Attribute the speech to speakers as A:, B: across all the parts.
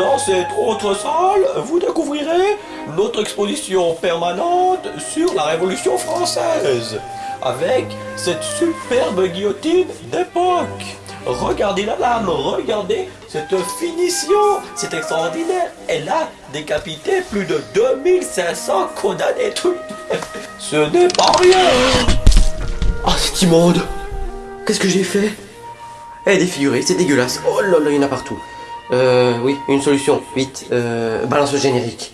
A: Dans cette autre salle, vous découvrirez notre exposition permanente sur la Révolution française, avec cette superbe guillotine d'époque. Regardez la lame, regardez cette finition, c'est extraordinaire. Elle a décapité plus de 2500 condamnés. Tout. Ce n'est pas rien.
B: Oh, c'est immonde Qu'est-ce que j'ai fait? Elle est défigurée, c'est dégueulasse. Oh là là, il y en a partout. Euh, oui, une solution, vite. Euh, balance générique.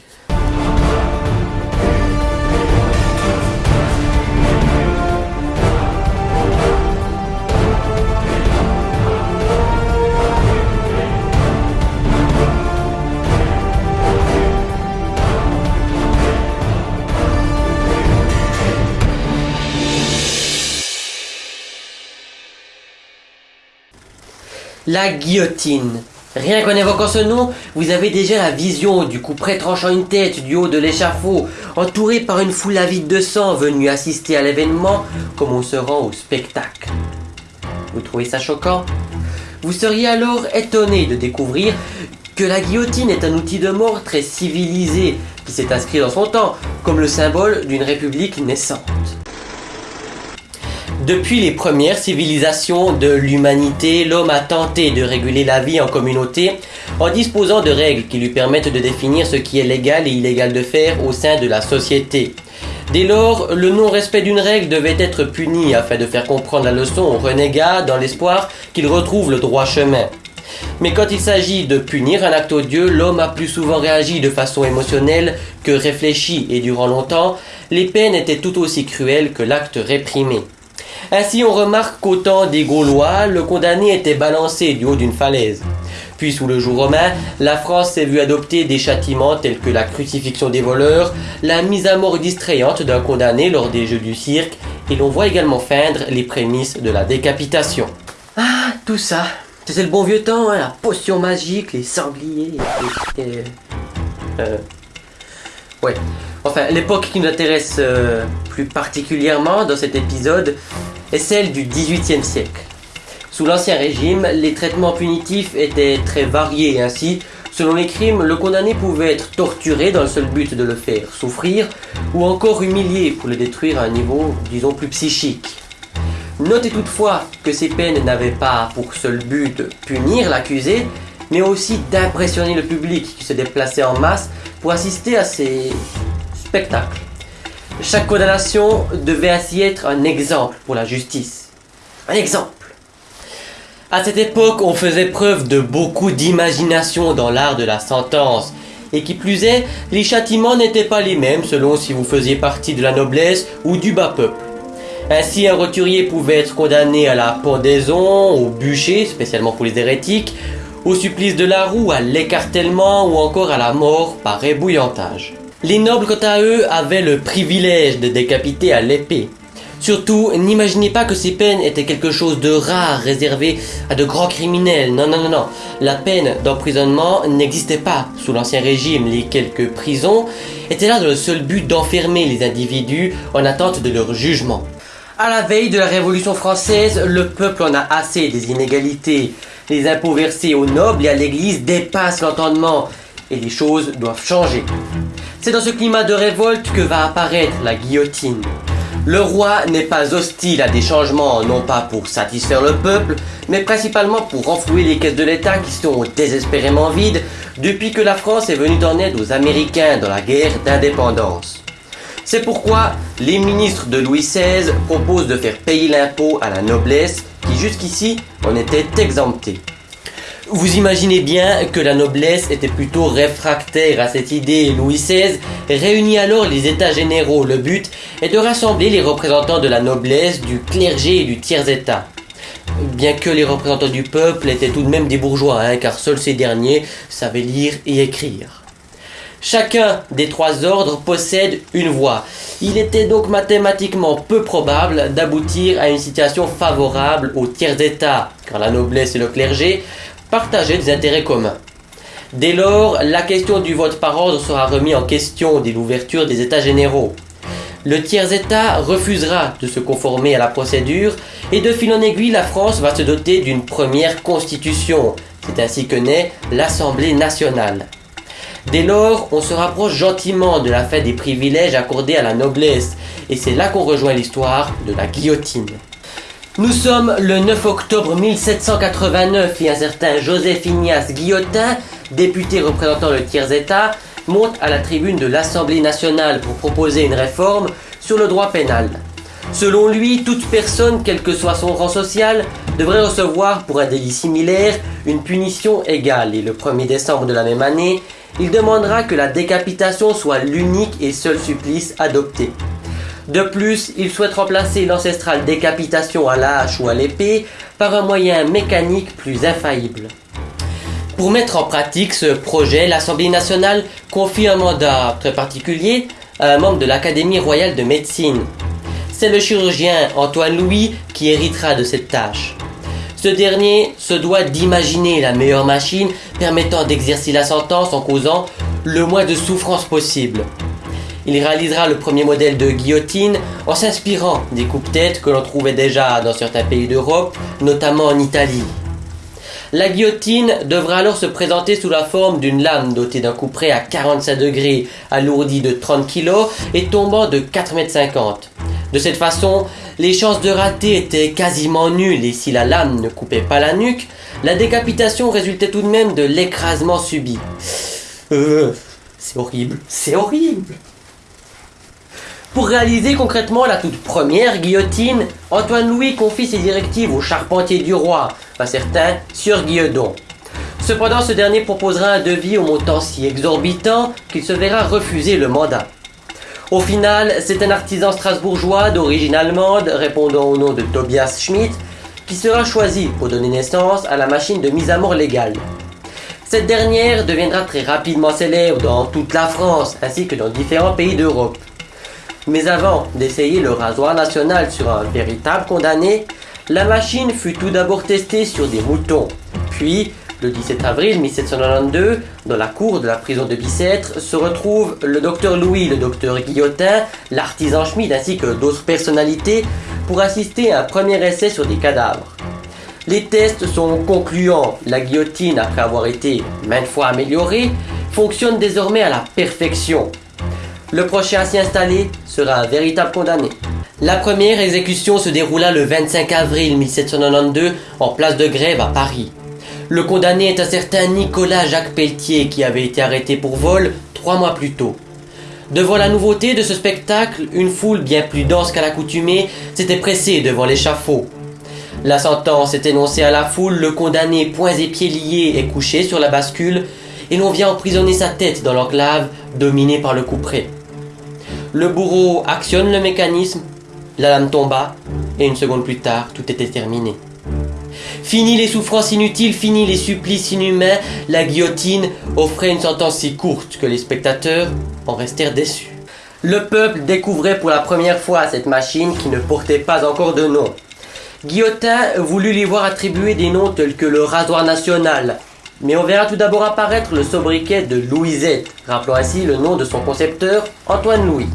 B: La guillotine. Rien qu'en évoquant ce nom, vous avez déjà la vision du coup tranchant une tête du haut de l'échafaud, entouré par une foule avide de sang venue assister à l'événement comme on se rend au spectacle. Vous trouvez ça choquant? Vous seriez alors étonné de découvrir que la guillotine est un outil de mort très civilisé qui s'est inscrit dans son temps comme le symbole d'une république naissante. Depuis les premières civilisations de l'humanité, l'homme a tenté de réguler la vie en communauté en disposant de règles qui lui permettent de définir ce qui est légal et illégal de faire au sein de la société. Dès lors, le non-respect d'une règle devait être puni afin de faire comprendre la leçon aux renégats dans l'espoir qu'ils retrouvent le droit chemin. Mais quand il s'agit de punir un acte odieux, l'homme a plus souvent réagi de façon émotionnelle que réfléchie et durant longtemps, les peines étaient tout aussi cruelles que l'acte réprimé. Ainsi, on remarque qu'au temps des Gaulois, le condamné était balancé du haut d'une falaise. Puis sous le jour romain, la France s'est vue adopter des châtiments tels que la crucifixion des voleurs, la mise à mort distrayante d'un condamné lors des jeux du cirque, et l'on voit également feindre les prémices de la décapitation. Ah, tout ça, c'était le bon vieux temps, hein, la potion magique, les sangliers, et... Euh... Ouais. Enfin, l'époque qui nous intéresse euh, plus particulièrement dans cet épisode est celle du XVIIIe siècle. Sous l'Ancien Régime, les traitements punitifs étaient très variés ainsi, selon les crimes, le condamné pouvait être torturé dans le seul but de le faire souffrir, ou encore humilié pour le détruire à un niveau, disons, plus psychique. Notez toutefois que ces peines n'avaient pas pour seul but de punir l'accusé, mais aussi d'impressionner le public qui se déplaçait en masse pour assister à ces spectacles. Chaque condamnation devait ainsi être un exemple pour la justice. Un exemple. À cette époque, on faisait preuve de beaucoup d'imagination dans l'art de la sentence. Et qui plus est, les châtiments n'étaient pas les mêmes selon si vous faisiez partie de la noblesse ou du bas peuple. Ainsi, un roturier pouvait être condamné à la pendaison, au bûcher, spécialement pour les hérétiques, au supplice de la roue, à l'écartèlement ou encore à la mort par ébouillantage. Les nobles, quant à eux, avaient le privilège de décapiter à l'épée. Surtout, n'imaginez pas que ces peines étaient quelque chose de rare, réservé à de grands criminels. Non, non, non, non. La peine d'emprisonnement n'existait pas sous l'Ancien Régime. Les quelques prisons étaient là dans le seul but d'enfermer les individus en attente de leur jugement. À la veille de la Révolution française, le peuple en a assez des inégalités. Les impôts versés aux nobles et à l'Église dépassent l'entendement et les choses doivent changer. C'est dans ce climat de révolte que va apparaître la guillotine. Le roi n'est pas hostile à des changements, non pas pour satisfaire le peuple, mais principalement pour renflouer les caisses de l'État qui sont désespérément vides depuis que la France est venue en aide aux Américains dans la guerre d'indépendance. C'est pourquoi les ministres de Louis XVI proposent de faire payer l'impôt à la noblesse qui jusqu'ici en était exemptée. Vous imaginez bien que la noblesse était plutôt réfractaire à cette idée. Louis XVI réunit alors les États généraux. Le but est de rassembler les représentants de la noblesse, du clergé et du tiers-État. Bien que les représentants du peuple étaient tout de même des bourgeois, hein, car seuls ces derniers savaient lire et écrire. Chacun des trois ordres possède une voix. Il était donc mathématiquement peu probable d'aboutir à une situation favorable au tiers-État, car la noblesse et le clergé partager des intérêts communs. Dès lors, la question du vote par ordre sera remise en question dès l'ouverture des États généraux. Le tiers-État refusera de se conformer à la procédure et de fil en aiguille, la France va se doter d'une première constitution C'est ainsi que naît l'Assemblée nationale. Dès lors, on se rapproche gentiment de la fête des privilèges accordés à la noblesse, et c'est là qu'on rejoint l'histoire de la guillotine. Nous sommes le 9 octobre 1789 et un certain Joseph Ignace Guillotin, député représentant le tiers-État, monte à la tribune de l'Assemblée nationale pour proposer une réforme sur le droit pénal. Selon lui, toute personne, quel que soit son rang social, devrait recevoir pour un délit similaire une punition égale. Et le 1er décembre de la même année, il demandera que la décapitation soit l'unique et seul supplice adopté. De plus, il souhaite remplacer l'ancestrale décapitation à la hache ou à l'épée par un moyen mécanique plus infaillible. Pour mettre en pratique ce projet, l'Assemblée nationale confie un mandat très particulier à un membre de l'Académie royale de médecine. C'est le chirurgien Antoine Louis qui héritera de cette tâche. Ce dernier se doit d'imaginer la meilleure machine permettant d'exercer la sentence en causant le moins de souffrance possible. Il réalisera le premier modèle de guillotine en s'inspirant des coupe-têtes que l'on trouvait déjà dans certains pays d'Europe, notamment en Italie. La guillotine devra alors se présenter sous la forme d'une lame dotée d'un couperet à 45 degrés, alourdi de 30 kg et tombant de 4,50 m. De cette façon, les chances de rater étaient quasiment nulles et si la lame ne coupait pas la nuque, la décapitation résultait tout de même de l'écrasement subi. Euh, c'est horrible, c'est horrible. Pour réaliser concrètement la toute première guillotine, Antoine Louis confie ses directives au charpentier du roi, un certain Sieur Guilledon. Cependant, ce dernier proposera un devis au montant si exorbitant qu'il se verra refuser le mandat. Au final, c'est un artisan strasbourgeois d'origine allemande, répondant au nom de Tobias Schmidt, qui sera choisi pour donner naissance à la machine de mise à mort légale. Cette dernière deviendra très rapidement célèbre dans toute la France ainsi que dans différents pays d'Europe. Mais avant d'essayer le rasoir national sur un véritable condamné, la machine fut tout d'abord testée sur des moutons, puis le 17 avril 1792, dans la cour de la prison de Bicêtre, se retrouvent le docteur Louis, le docteur Guillotin, l'artisan Schmid ainsi que d'autres personnalités pour assister à un premier essai sur des cadavres. Les tests sont concluants. La guillotine, après avoir été maintes fois améliorée, fonctionne désormais à la perfection. Le prochain à s'y installer sera un véritable condamné. La première exécution se déroula le 25 avril 1792 en place de grève à Paris. Le condamné est un certain Nicolas Jacques Pelletier qui avait été arrêté pour vol trois mois plus tôt. Devant la nouveauté de ce spectacle, une foule bien plus dense qu'à l'accoutumée s'était pressée devant l'échafaud. La sentence est énoncée à la foule, le condamné, poings et pieds liés, est couché sur la bascule et l'on vient emprisonner sa tête dans l'enclave dominée par le couperet. Le bourreau actionne le mécanisme, la lame tomba et une seconde plus tard, tout était terminé. Fini les souffrances inutiles, fini les supplices inhumains, la guillotine offrait une sentence si courte que les spectateurs en restèrent déçus. Le peuple découvrait pour la première fois cette machine qui ne portait pas encore de nom. Guillotin voulut lui voir attribuer des noms tels que le rasoir national, mais on verra tout d'abord apparaître le sobriquet de Louisette, rappelant ainsi le nom de son concepteur, Antoine Louis.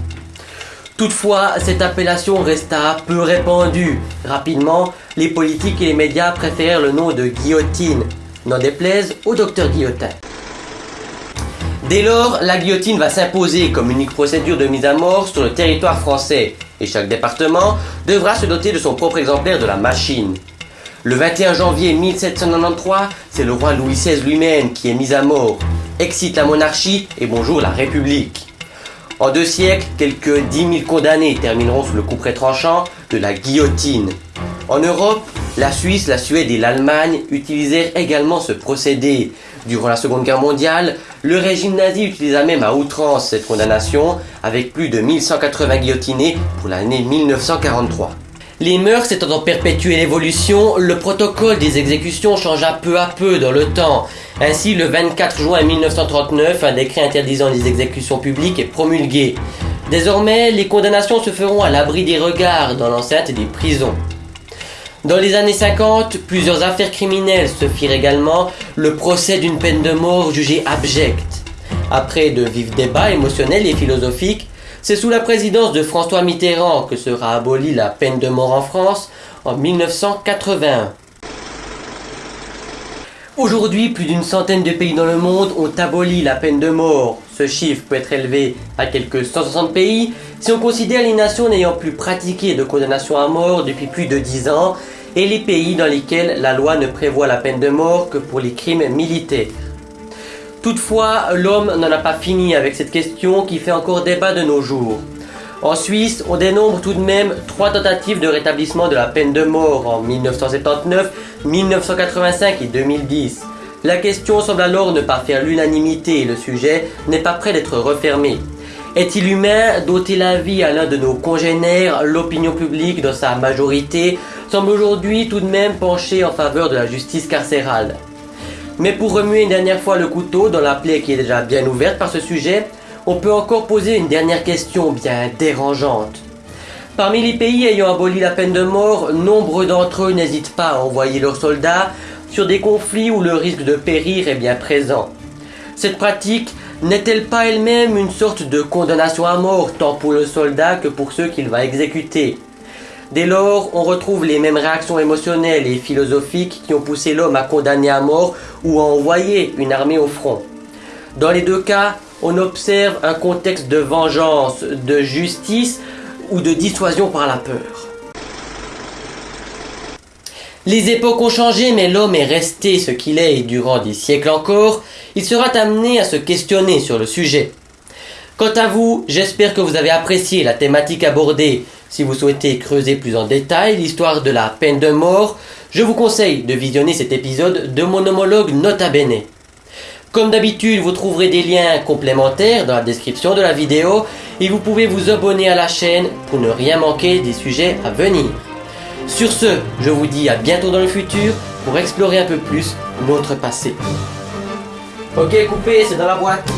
B: Toutefois, cette appellation resta peu répandue. Rapidement, les politiques et les médias préférèrent le nom de guillotine, n'en déplaise au docteur Guillotin. Dès lors, la guillotine va s'imposer comme unique procédure de mise à mort sur le territoire français, et chaque département devra se doter de son propre exemplaire de la machine. Le 21 janvier 1793, c'est le roi Louis XVI lui-même qui est mis à mort, excite la monarchie et bonjour la République. En deux siècles, quelques 10 000 condamnés termineront sous le couperet tranchant de la guillotine. En Europe, la Suisse, la Suède et l'Allemagne utilisèrent également ce procédé. Durant la Seconde Guerre mondiale, le régime nazi utilisa même à outrance cette condamnation, avec plus de 1180 guillotinés pour l'année 1943. Les mœurs étant en perpétuelle évolution, le protocole des exécutions changea peu à peu dans le temps. Ainsi, le 24 juin 1939, un décret interdisant les exécutions publiques est promulgué. Désormais, les condamnations se feront à l'abri des regards dans l'enceinte des prisons. Dans les années 50, plusieurs affaires criminelles se firent également le procès d'une peine de mort jugée abjecte. Après de vifs débats émotionnels et philosophiques, c'est sous la présidence de François Mitterrand que sera abolie la peine de mort en France en 1981. Aujourd'hui, plus d'une centaine de pays dans le monde ont aboli la peine de mort. Ce chiffre peut être élevé à quelques 160 pays si on considère les nations n'ayant plus pratiqué de condamnation à mort depuis plus de 10 ans et les pays dans lesquels la loi ne prévoit la peine de mort que pour les crimes militaires. Toutefois, l'homme n'en a pas fini avec cette question qui fait encore débat de nos jours. En Suisse, on dénombre tout de même trois tentatives de rétablissement de la peine de mort en 1979, 1985 et 2010. La question semble alors ne pas faire l'unanimité et le sujet n'est pas prêt d'être refermé. Est-il humain d'ôter la vie à l'un de nos congénères? L'opinion publique, dans sa majorité, semble aujourd'hui tout de même pencher en faveur de la justice carcérale. Mais pour remuer une dernière fois le couteau dans la plaie qui est déjà bien ouverte par ce sujet, on peut encore poser une dernière question bien dérangeante. Parmi les pays ayant aboli la peine de mort, nombre d'entre eux n'hésitent pas à envoyer leurs soldats sur des conflits où le risque de périr est bien présent. Cette pratique n'est-elle pas elle-même une sorte de condamnation à mort tant pour le soldat que pour ceux qu'il va exécuter? Dès lors, on retrouve les mêmes réactions émotionnelles et philosophiques qui ont poussé l'homme à condamner à mort ou à envoyer une armée au front. Dans les deux cas, on observe un contexte de vengeance, de justice ou de dissuasion par la peur. Les époques ont changé, mais l'homme est resté ce qu'il est et durant des siècles encore, il sera amené à se questionner sur le sujet. Quant à vous, j'espère que vous avez apprécié la thématique abordée si vous souhaitez creuser plus en détail l'histoire de la peine de mort, je vous conseille de visionner cet épisode de mon homologue Nota Bene. Comme d'habitude, vous trouverez des liens complémentaires dans la description de la vidéo et vous pouvez vous abonner à la chaîne pour ne rien manquer des sujets à venir. Sur ce, je vous dis à bientôt dans le futur pour explorer un peu plus notre passé. Ok, coupé, c'est dans la boîte.